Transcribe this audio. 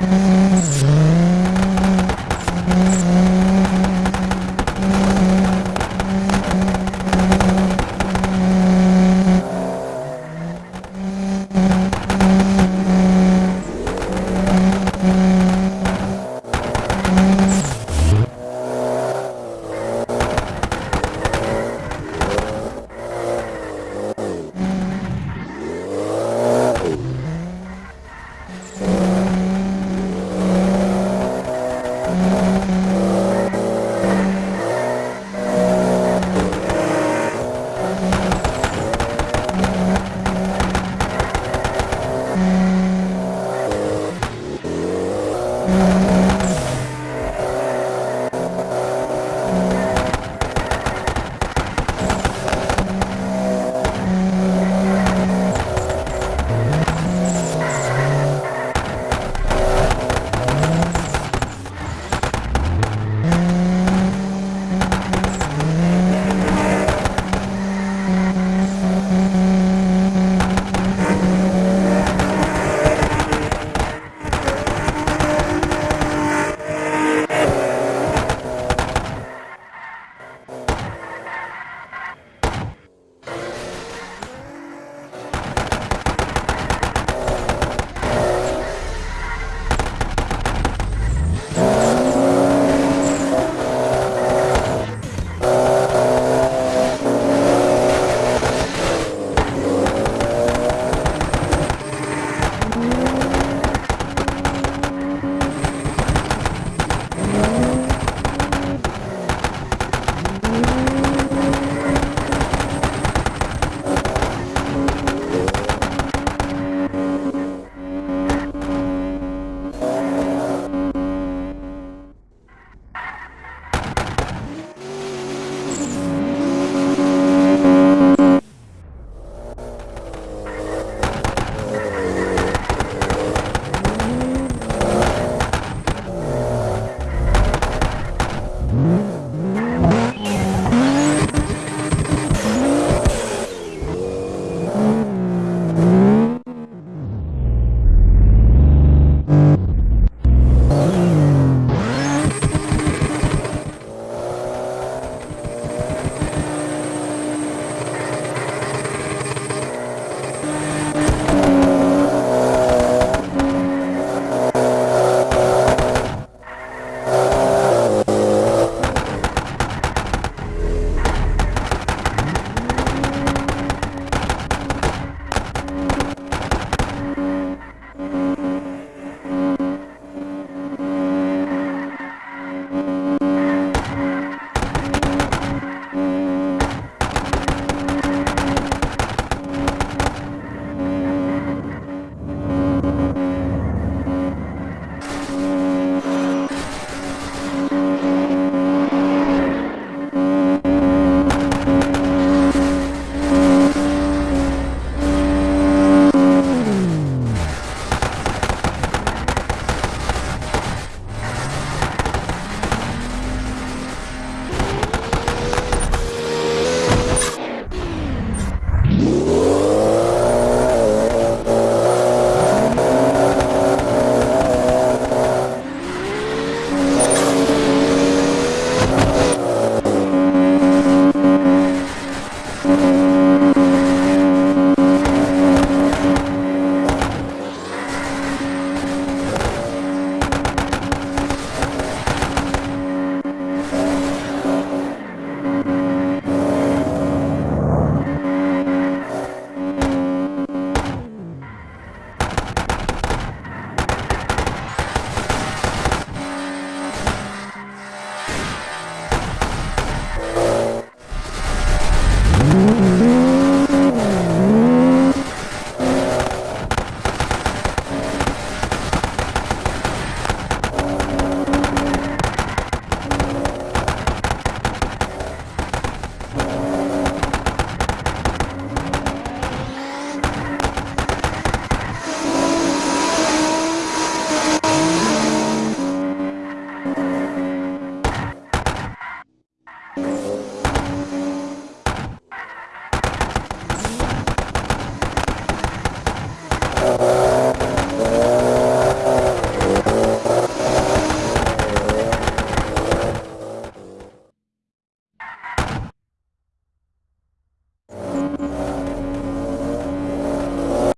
Mm-hmm.